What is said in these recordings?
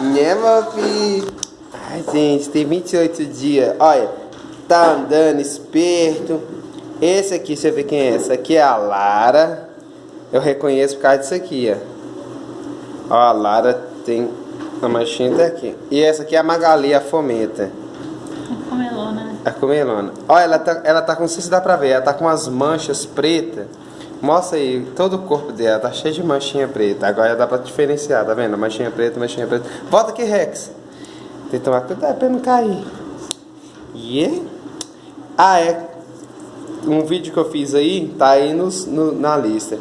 Né, meu filho? Ai, gente, tem 28 dias. Olha, tá andando esperto. Esse aqui, deixa eu ver quem é. Essa aqui é a Lara. Eu reconheço por causa disso aqui, ó. Ó, a Lara tem a manchinha até aqui. E essa aqui é a Magali, a Fomenta. A comelona, né? A comelona. Olha, ela tá, ela tá com, não sei se dá pra ver, ela tá com as manchas pretas. Mostra aí, todo o corpo dela tá cheio de manchinha preta. Agora dá pra diferenciar, tá vendo? Manchinha preta, manchinha preta. Volta aqui, Rex. Tem que tomar cuidado pra não cair. Yeah. Ah, é. Um vídeo que eu fiz aí, tá aí nos, no, na lista.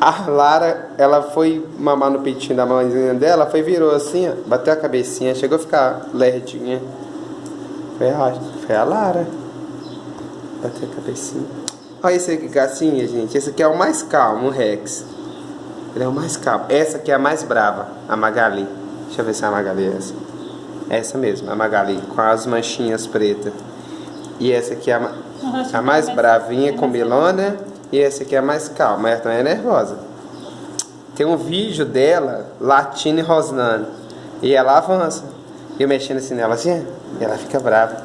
A Lara, ela foi mamar no peitinho da mãezinha dela, foi virou assim, ó, bateu a cabecinha, chegou a ficar lerdinha. Foi a, foi a Lara. Bateu a cabecinha. Olha esse aqui, gacinha, gente. Esse aqui é o mais calmo, o Rex. Ele é o mais calmo. Essa aqui é a mais brava, a Magali. Deixa eu ver se a Magali é essa. Essa mesmo, a Magali, com as manchinhas pretas. E essa aqui é a, a mais bravinha, com melona. E essa aqui é a mais calma, ela também é nervosa. Tem um vídeo dela latindo e rosnando. E ela avança. E eu mexendo assim nela, assim, e ela fica brava.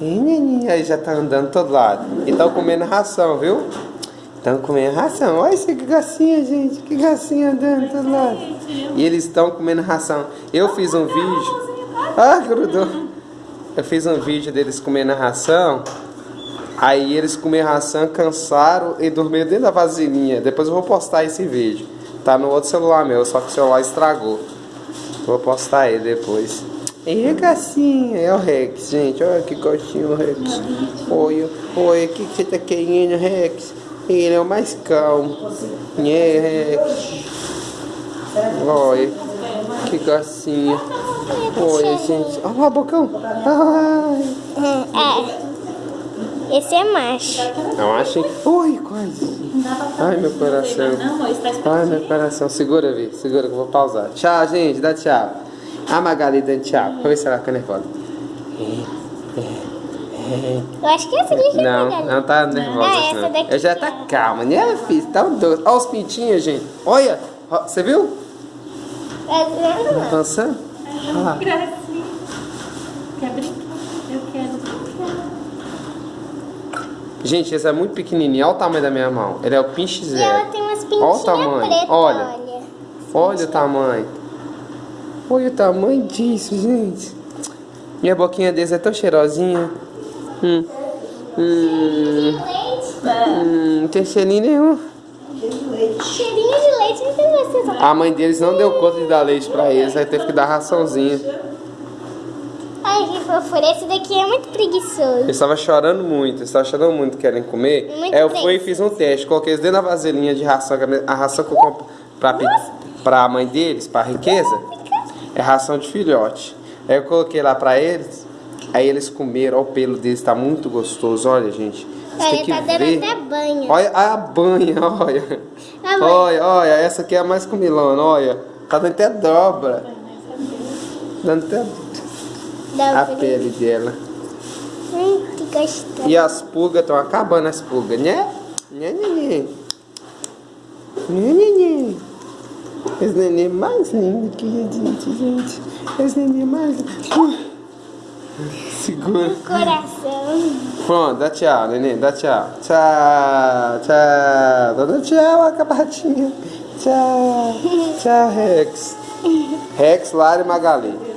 E, Aí já tá andando todo lado. E estão comendo ração, viu? Estão comendo ração. Olha isso que gracinha, gente. Que gracinha andando todo lado. E eles estão comendo ração. Eu fiz um vídeo. Ah, grudou. Eu fiz um vídeo deles comendo ração. Aí eles comeram ração, cansaram e dormiram dentro da vasilhinha. Depois eu vou postar esse vídeo. Tá no outro celular meu, só que o celular estragou. Vou postar ele depois. E gracinha, é o Rex, gente. Olha que gostinho o Rex. Oi, oi, o que, que você tá querendo, Rex? Ele é o mais calmo. É, Rex. Olha, que gracinha. Olha, gente. Olha lá, bocão. Ai. É. Esse é macho. Não achei. Oi, quase. Ai, meu coração. Ai, meu coração. Segura, Vi. Segura que eu vou pausar. Tchau, gente. Dá tchau. A Magali dando tchau. Vamos ver se ela fica nervosa. Eu acho que essa aqui é Não, Magali. não tá nervosa. Ah, essa não. daqui Eu já tá calma, né, filho? Tá um doce. Olha os pintinhos, gente. Olha. Você viu? Essa não. Dançando? Olha lá. Quer brincar? Eu quero brincar. Gente, esse é muito pequenininho. Olha o tamanho da minha mão. Ele é o pinche E ela zero. tem umas Olha o pintinhas tamanho. pretas, Olha. olha. Olha o tamanho. Olha o tamanho disso, gente. Minha boquinha desse é tão cheirosinha. Hum. Hum. Hum. Não tem cheirinho nenhum. Cheirinho de leite, então você só... A mãe deles não deu conta de dar leite pra eles, aí teve que dar raçãozinha. Ai, que fofura. Esse daqui é muito preguiçoso. Eles estavam chorando muito, eles estavam chorando muito querendo comer. Muito aí eu fui e fiz um teste, coloquei eles dentro da vasilhinha de ração, a ração que eu compro pra, pra mãe deles, pra riqueza, é ração de filhote. Aí eu coloquei lá pra eles, aí eles comeram, olha o pelo deles, tá muito gostoso, olha gente. Olha, que tá dando ver. até banho. Olha a banha, olha. A banha. Olha, olha, essa aqui é a mais comilona, olha. Tá dando até dobra. Dando até Dá a pele dela. Hum, que gostoso. E as pulgas estão acabando as pulgas, né? Né, neném? Né, neném? Esse neném mais lindo que a gente, gente. Esse neném mais lindo. Segura. Coração. Pronto, dá tchau, neném, dá tchau. Tchau, tchau. Dá tchau, acabadinha. Tchau. Tchau, Rex. Rex, Lara e Magali.